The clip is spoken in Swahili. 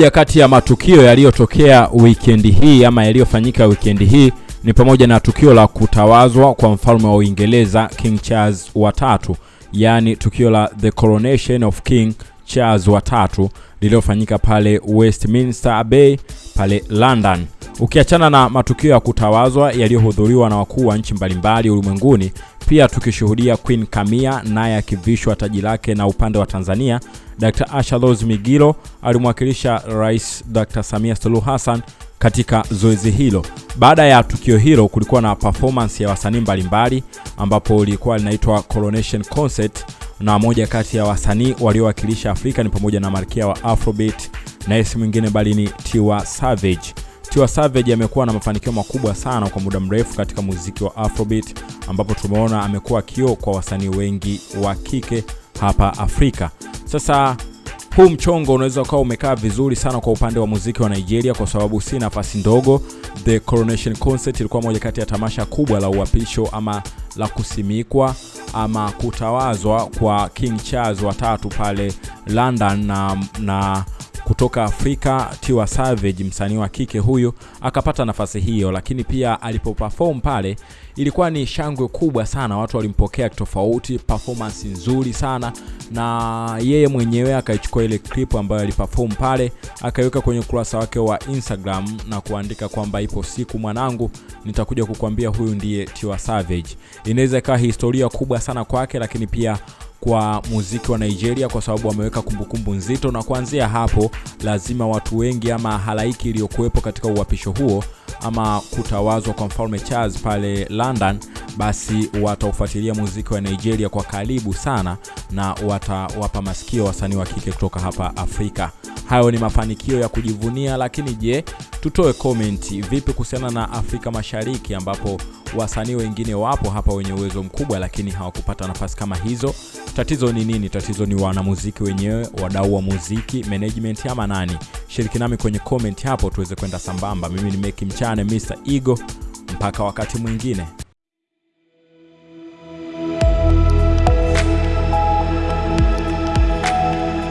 Moja kati ya matukio yaliyotokea wikendi hii ama yaliyofanyika wikendi hii ni pamoja na tukio la kutawazwa kwa mfalme wa Uingereza King Charles wa tatu, yaani tukio la the coronation of King Charles wa tatu lililofanyika pale Westminster Abbey pale London. Ukiachana na matukio ya kutawazwa yaliyohudhuriwa na wakuu wa nchi mbalimbali ulimwenguni, pia tukishuhudia Queen Kamia naye akivishwa taji lake, na upande wa Tanzania Dr. Asha Rose Migiro alimwakilisha Rais Dr. Samia Suluhu Hassan katika zoezi hilo. Baada ya tukio hilo, kulikuwa na performance ya wasanii mbalimbali ambapo lilikuwa linaitwa Coronation Concert, na moja kati ya wasanii waliowakilisha Afrika ni pamoja na malkia wa Afrobeat na esi mwingine bali ni Tiwa Savage. Tiwa Savage amekuwa na mafanikio makubwa sana kwa muda mrefu katika muziki wa Afrobeat ambapo tumeona amekuwa kioo kwa wasanii wengi wa kike hapa Afrika. Sasa huu mchongo unaweza ukawa umekaa vizuri sana kwa upande wa muziki wa Nigeria kwa sababu si nafasi ndogo. The Coronation Concert ilikuwa moja kati ya tamasha kubwa la uapisho ama la kusimikwa ama kutawazwa kwa King Charles wa tatu pale London na, na kutoka Afrika Tiwa Savage, msanii wa kike huyu akapata nafasi hiyo, lakini pia alipoperform pale ilikuwa ni shangwe kubwa sana, watu walimpokea tofauti, performance nzuri sana, na yeye mwenyewe akaichukua ile clip ambayo aliperform pale akaiweka kwenye ukurasa wake wa Instagram na kuandika kwamba ipo siku mwanangu, nitakuja kukwambia huyu ndiye Tiwa Savage. Inaweza ikawa historia kubwa sana kwake, lakini pia kwa muziki wa Nigeria kwa sababu wameweka kumbukumbu nzito, na kuanzia hapo lazima watu wengi ama halaiki iliyokuwepo katika uwapisho huo ama kutawazwa kwa mfalme Charles pale London, basi wataufuatilia muziki wa Nigeria kwa karibu sana na watawapa masikio wasanii wa kike kutoka hapa Afrika. Hayo ni mafanikio ya kujivunia, lakini je, tutoe komenti vipi kuhusiana na Afrika Mashariki ambapo wasanii wengine wapo hapa wenye uwezo mkubwa lakini hawakupata nafasi kama hizo. Tatizo ni nini? Tatizo ni wanamuziki wenyewe, wadau wa muziki, management ama nani? Shiriki nami kwenye comment hapo tuweze kwenda sambamba. Mimi ni Meki Mchane, Mr igo Mpaka wakati mwingine.